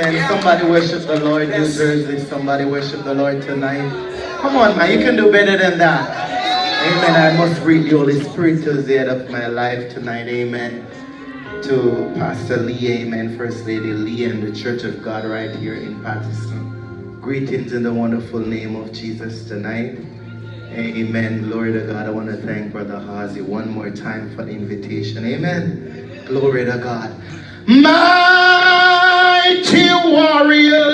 Man, somebody worship the Lord, New Jersey. Somebody worship the Lord tonight. Come on, man, you can do better than that. Amen. I must greet the Holy Spirit to the end of my life tonight. Amen. To Pastor Lee, amen. First Lady Lee and the Church of God right here in Paterson. Greetings in the wonderful name of Jesus tonight. Amen. Glory to God. I want to thank Brother Hazi one more time for the invitation. Amen. Glory to God. Mighty warrior,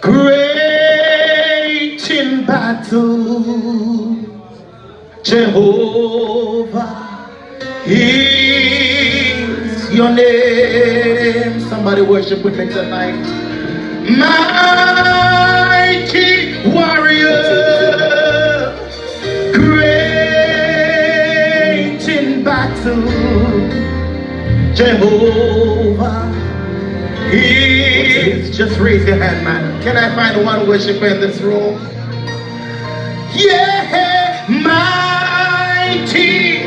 great in battle, Jehovah is your name. Somebody worship with me tonight. Mighty warrior, Jehovah is. Just raise your hand, man. Can I find one worshiper in this room? Yeah, mighty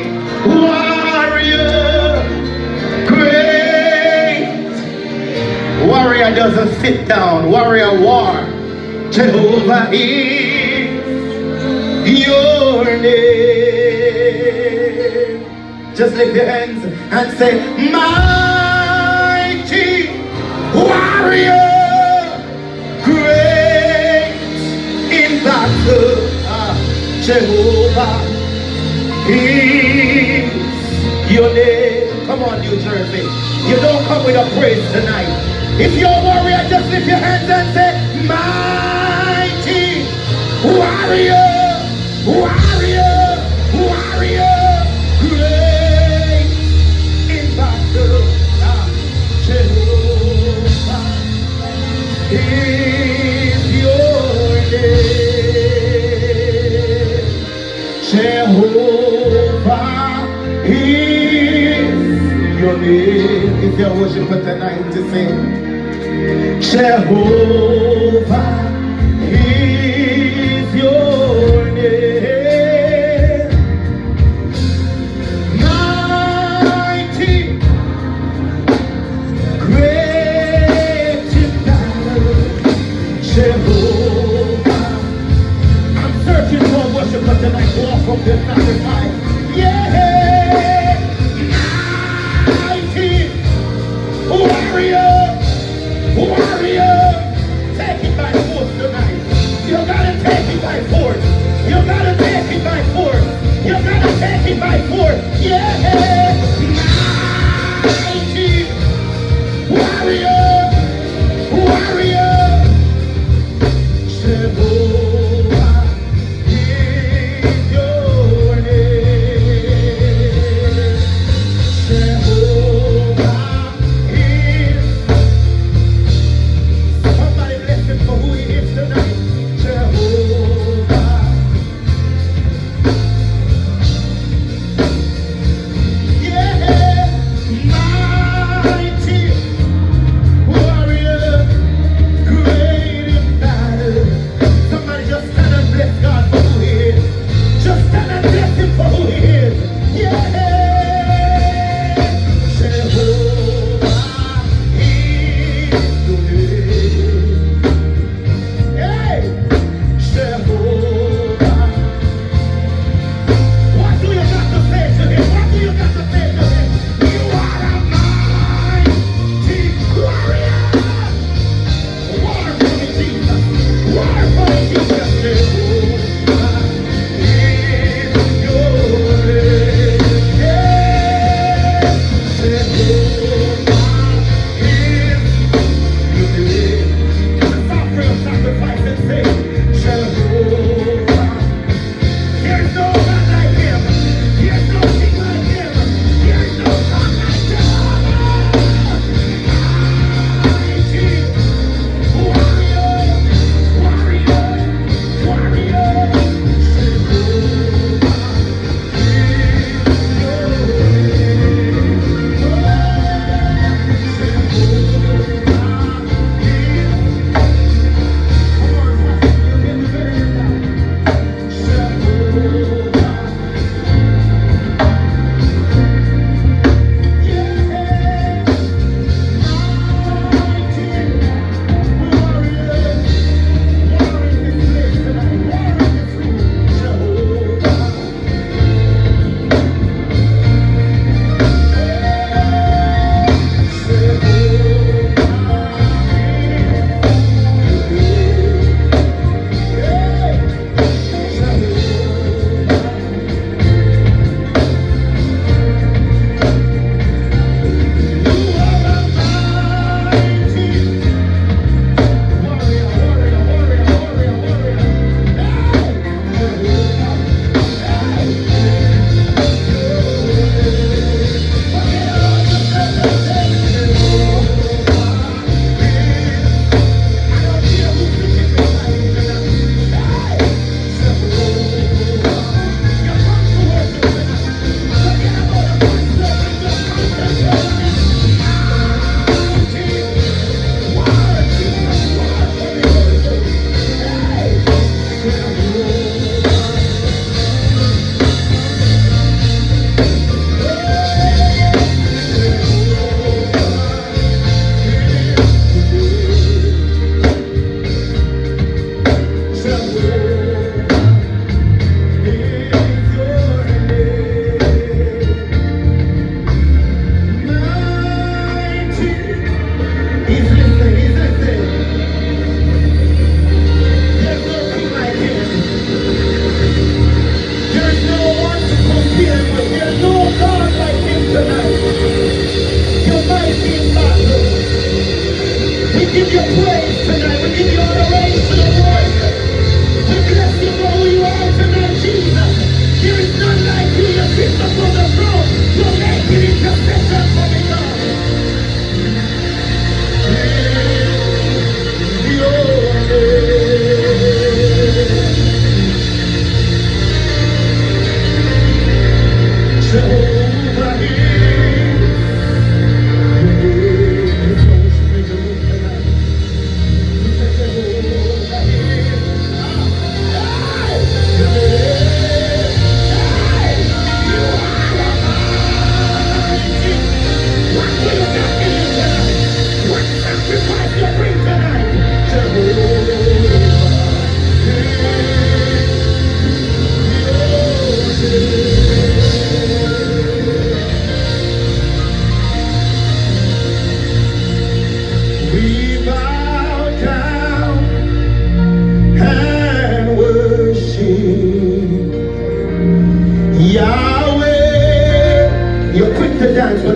warrior, great Warrior doesn't sit down. Warrior war. Jehovah is your name. Just lift your hands and say, Mighty warrior, great in battle. Ah, Jehovah is your name. Come on, New Jersey. You don't come with a praise tonight. If you're a warrior, just lift your hands and say, Mighty warrior, warrior, you're worshiping tonight to sing. Jehovah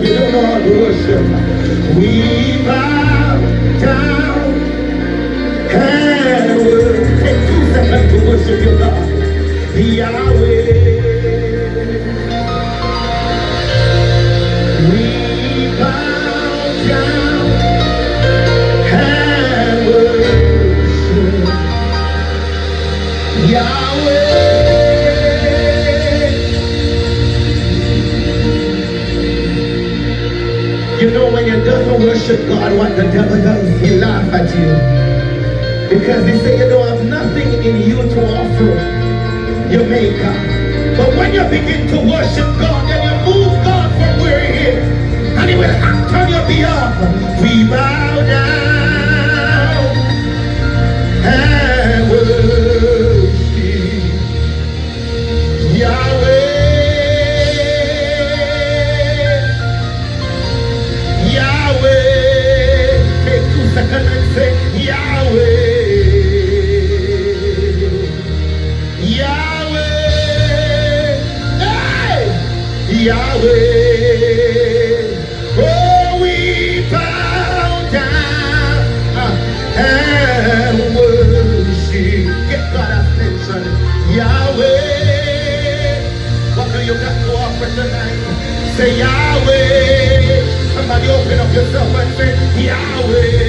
You don't how to worship. We bow down and worship. Take two seconds to worship your God. Yahweh. Worship God, what the devil does, he laugh at you. Because he say you don't have nothing in you to offer your maker. But when you begin to worship God, then you move God from where he is. And he will act on your behalf. We bow Yahweh. Oh, we bow down uh, and worship. Get God attention. Yahweh. What do you got to offer tonight? Say Yahweh. Somebody open up yourself and say Yahweh.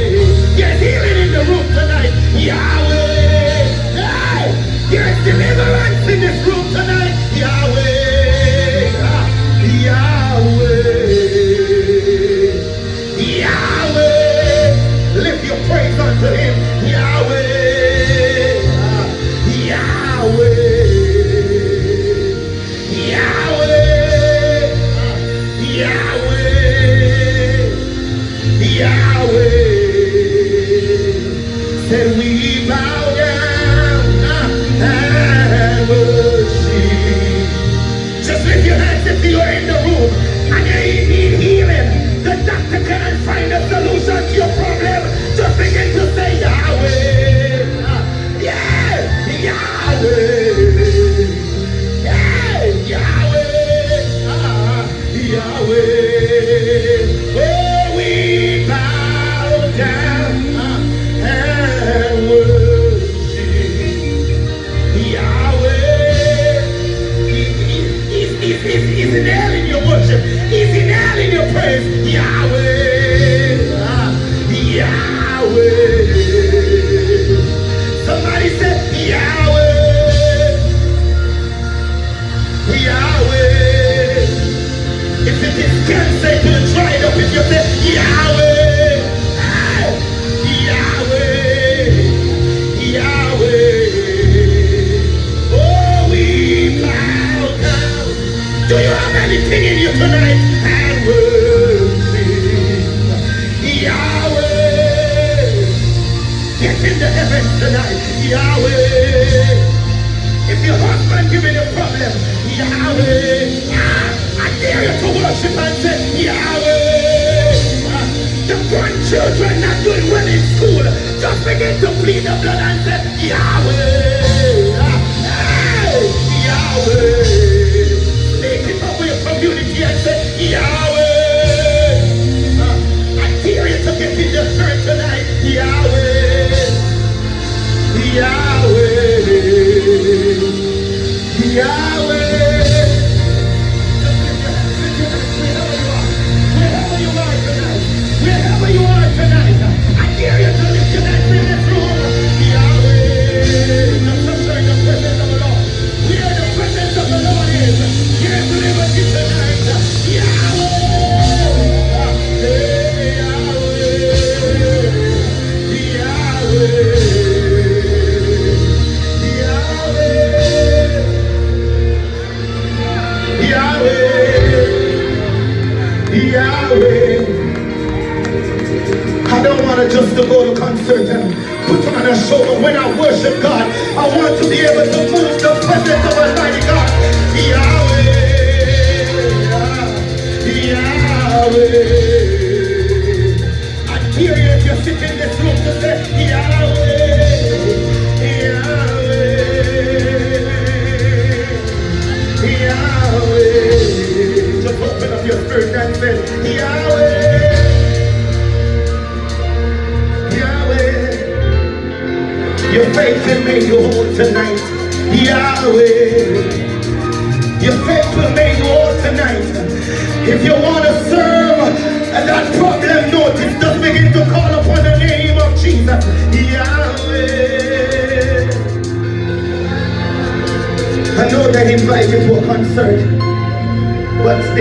Yahweh. If it is dried up, Yahweh. Yahweh. Yahweh. Oh, we bow down. Do you have in you tonight? And worship Yahweh. Get tonight, Yahweh. If your husband giving you a problem, Yahweh. Ah, I dare you to worship and say, Yahweh. Ah, the grandchildren not doing well in school. Just begin to plead the blood and say, Yahweh. Ah, hey, Yahweh. Yahweh. I don't want to just to go to concert and put on a show, but when I worship God, I want to be able to move the presence of Almighty God. Yahweh. Yahweh. I hear you if you praise. Open up your spirit now. Say, Yahweh. Yahweh. Your faith can make you whole tonight. Yahweh. Your faith will make you whole tonight. If you want to serve.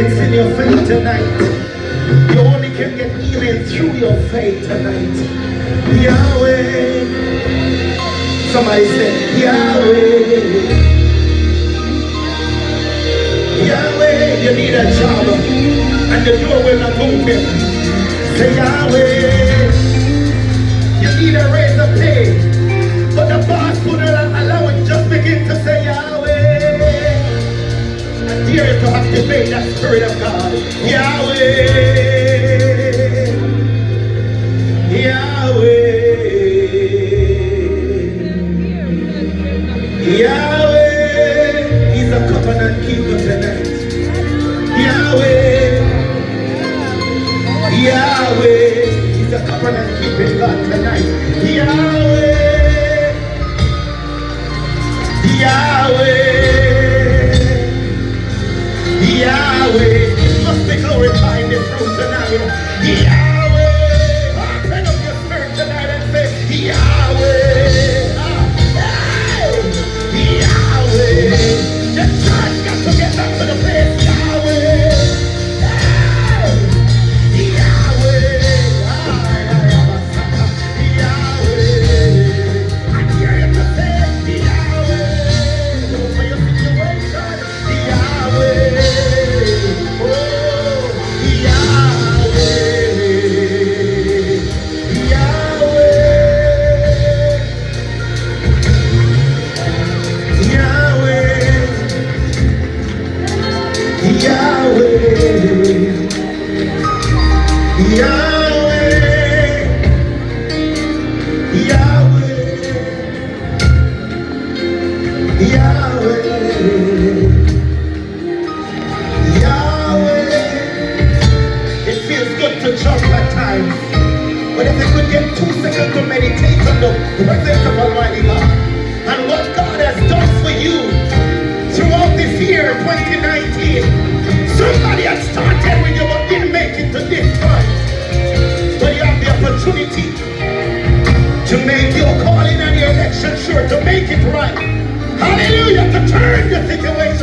It's in your faith tonight. You only can get healing through your faith tonight. Yahweh. Somebody say, Yahweh. Yahweh, you need a job and the door will not open. Say Yahweh. You need a raise of pay, but the boss allow it. To activate that spirit of God. Yahweh the presence of Almighty God. And what God has done for you throughout this year, 2019, somebody had started with you but didn't make it to this point. But you have the opportunity to make your calling and your election sure, to make it right. Hallelujah, to turn the situation.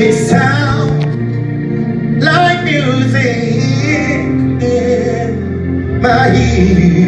It sounds like music in my ears.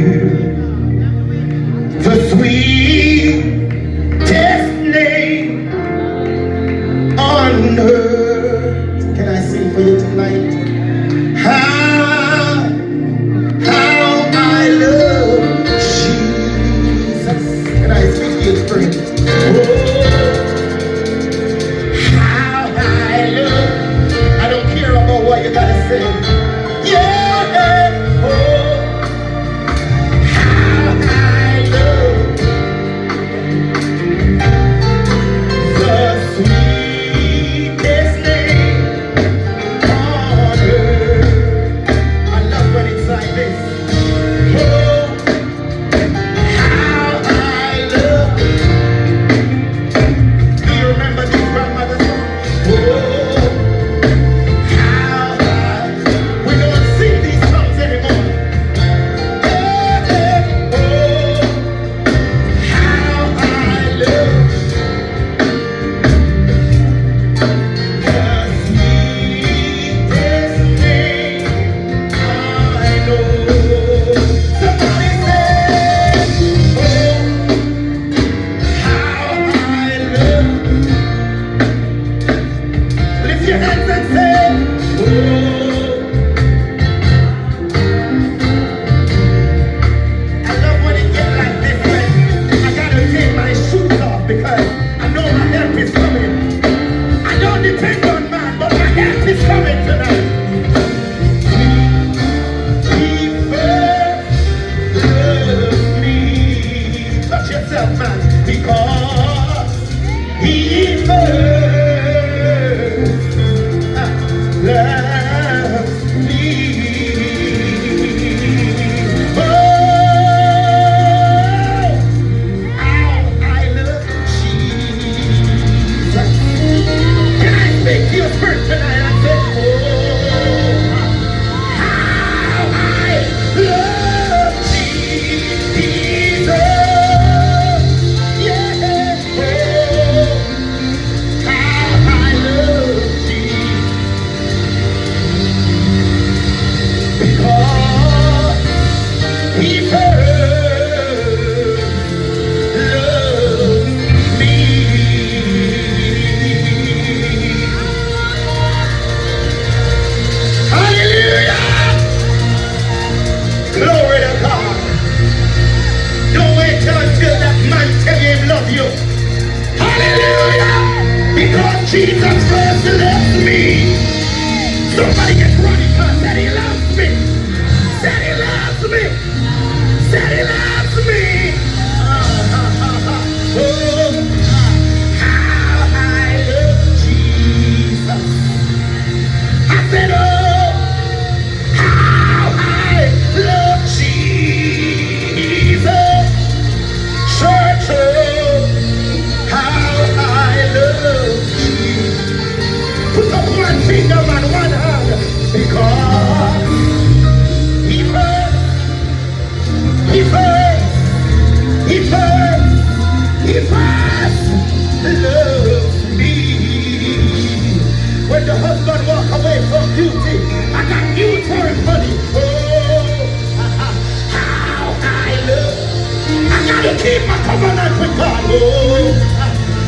Gotta keep my covenant with God. Oh,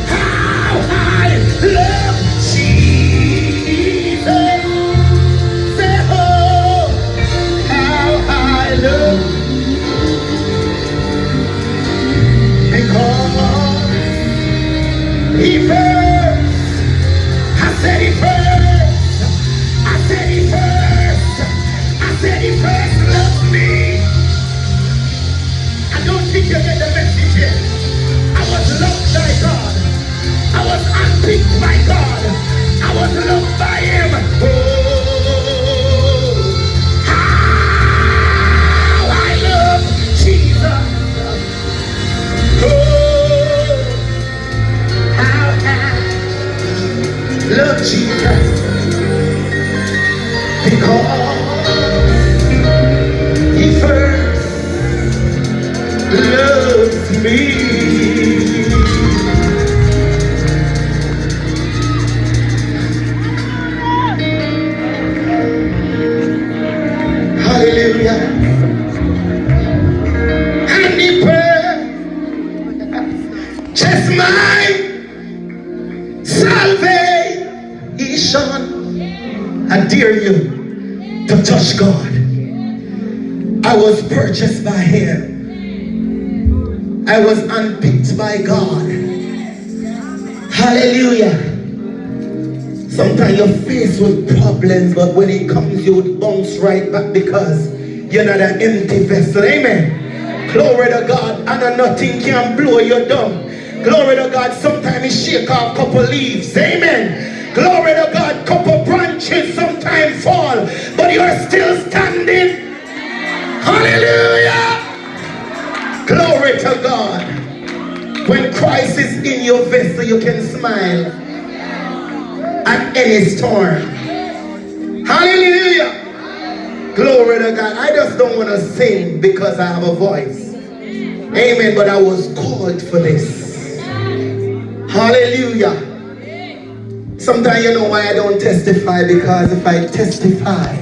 how I love by God. Hallelujah. Sometimes you're faced with problems, but when it comes, you would bounce right back because you're not an empty vessel. Amen. Glory to God. And nothing can blow you down. Glory to God. Sometimes it shake off a couple leaves. Amen. Glory to God. Couple branches sometimes fall, but you're still standing. Hallelujah. Glory to God. When Christ is in your vessel, you can smile at any storm. Hallelujah. Glory to God. I just don't want to sing because I have a voice. Amen. But I was called for this. Hallelujah. Sometimes you know why I don't testify because if I testify,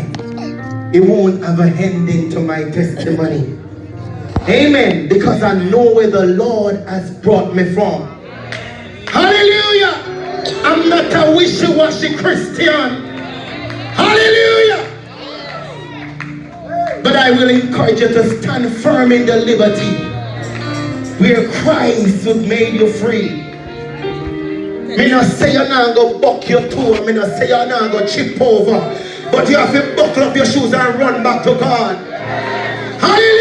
it won't have a ending to my testimony. Amen. Because I know where the Lord has brought me from. Hallelujah. I'm not a wishy-washy Christian. Hallelujah. But I will encourage you to stand firm in the liberty where Christ has made you free. Me not say you're not going to buck your toe. Me not say you're not going to chip over. But you have to buckle up your shoes and run back to God. Hallelujah.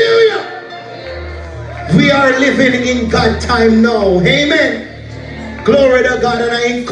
We are living in God time now. Amen. Glory to God. And I